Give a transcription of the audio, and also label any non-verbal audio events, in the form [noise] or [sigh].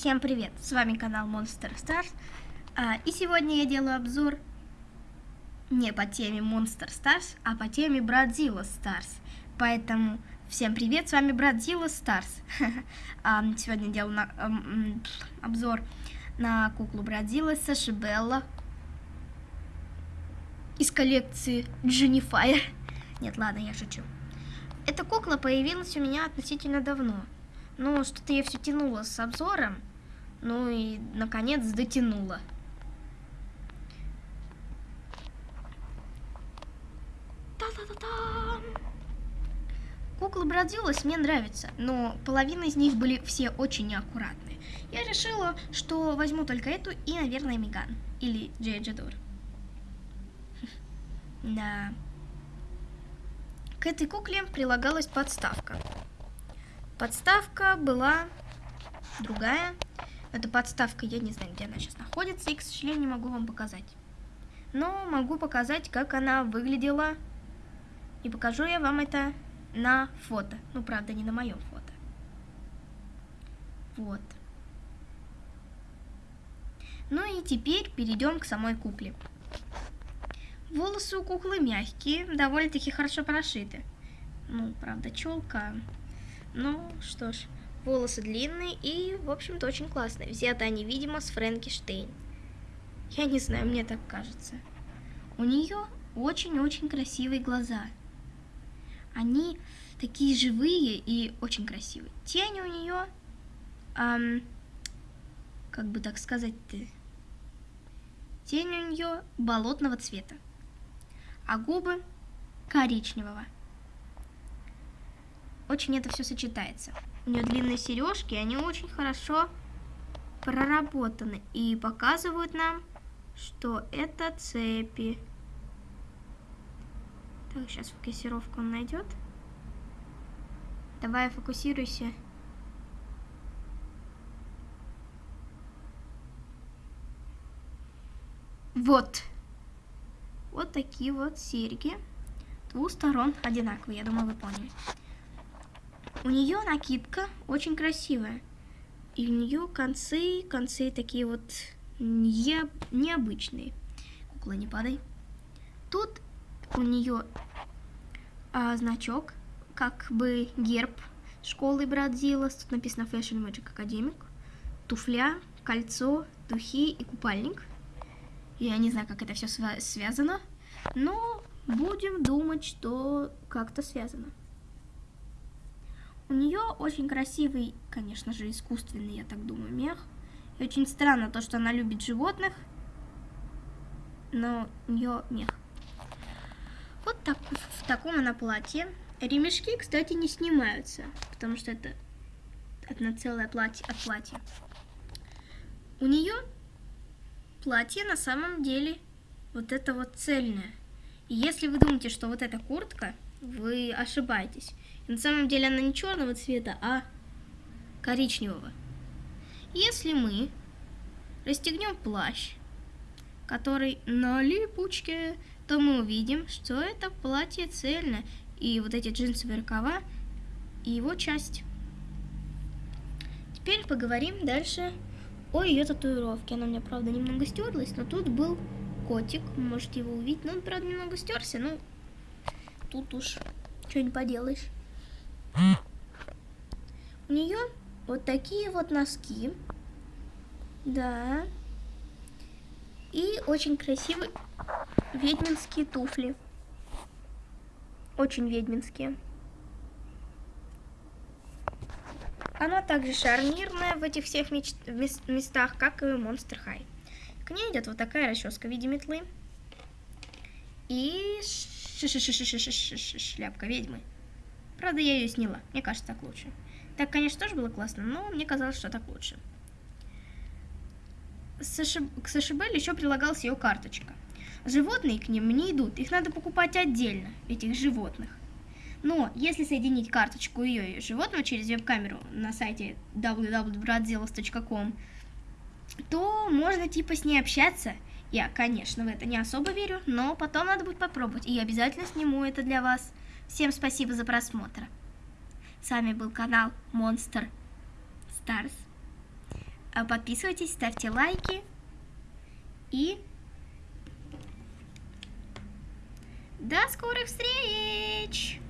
Всем привет, с вами канал Monster Stars, а, и сегодня я делаю обзор не по теме Monster Stars, а по теме Brazilla Stars, поэтому всем привет, с вами Brazilla Stars. [laughs] а, сегодня делаю на, обзор на куклу Brazilla Саши Белла из коллекции Дженнифайр. [laughs] Нет, ладно, я шучу. Эта кукла появилась у меня относительно давно. Ну, что-то я все тянула с обзором. Ну и, наконец, дотянула. Та-та-та-та! Куклы Бродилась мне нравятся, но половина из них были все очень неаккуратные. Я решила, что возьму только эту и, наверное, Меган. Или Джей Джадор. [laughs] Да. К этой кукле прилагалась подставка. Подставка была другая. Эта подставка, я не знаю, где она сейчас находится, и, к сожалению, не могу вам показать. Но могу показать, как она выглядела. И покажу я вам это на фото. Ну, правда, не на моем фото. Вот. Ну и теперь перейдем к самой кукле. Волосы у куклы мягкие, довольно-таки хорошо прошиты. Ну, правда, челка ну, что ж, волосы длинные и, в общем-то, очень классные. Взяты они, видимо, с Фрэнки Штейн. Я не знаю, мне так кажется. У нее очень-очень красивые глаза. Они такие живые и очень красивые. Тень у нее, эм, как бы так сказать-то, тень у нее болотного цвета, а губы коричневого очень это все сочетается. У нее длинные сережки, они очень хорошо проработаны и показывают нам, что это цепи. Так, сейчас фокусировку он найдет. Давай фокусируйся. Вот. Вот такие вот серьги. Двух сторон одинаковые, я думаю, вы поняли. У нее накидка очень красивая. И у нее концы, концы такие вот не, необычные. Кукла, не падай. Тут у нее а, значок, как бы герб школы Брадзилас. Тут написано Fashion Magic Academic. Туфля, кольцо, духи и купальник. Я не знаю, как это все связано, но будем думать, что как-то связано. У нее очень красивый, конечно же, искусственный, я так думаю, мех. И очень странно то, что она любит животных, но у нее мех. Вот так, в таком она платье. Ремешки, кстати, не снимаются, потому что это одно целое платье от платья. У нее платье на самом деле вот это вот цельное. И если вы думаете, что вот эта куртка, вы ошибаетесь. На самом деле она не черного цвета, а коричневого. Если мы расстегнем плащ, который на липучке, то мы увидим, что это платье цельное, и вот эти джинсовые рукава, и его часть. Теперь поговорим дальше о ее татуировке. Она у меня, правда, немного стерлась, но тут был котик, можете его увидеть. Но он, правда, немного стерся, но тут уж что не поделаешь. У нее вот такие вот носки. Да. И очень красивые ведьминские туфли. Очень ведьминские. Она также шарнирная в этих всех местах, как и Monster High. К ней идет вот такая расческа в виде метлы. И шляпка ведьмы. Правда, я ее сняла. Мне кажется, так лучше. Так, конечно, тоже было классно, но мне казалось, что так лучше. К Сашибель еще прилагалась ее карточка. Животные к ним не идут, их надо покупать отдельно, этих животных. Но если соединить карточку ее и животного через веб-камеру на сайте www.bratzelos.com, то можно типа с ней общаться. Я, конечно, в это не особо верю, но потом надо будет попробовать, и я обязательно сниму это для вас. Всем спасибо за просмотр. С вами был канал Monster Stars. А, подписывайтесь, ставьте лайки. И до скорых встреч!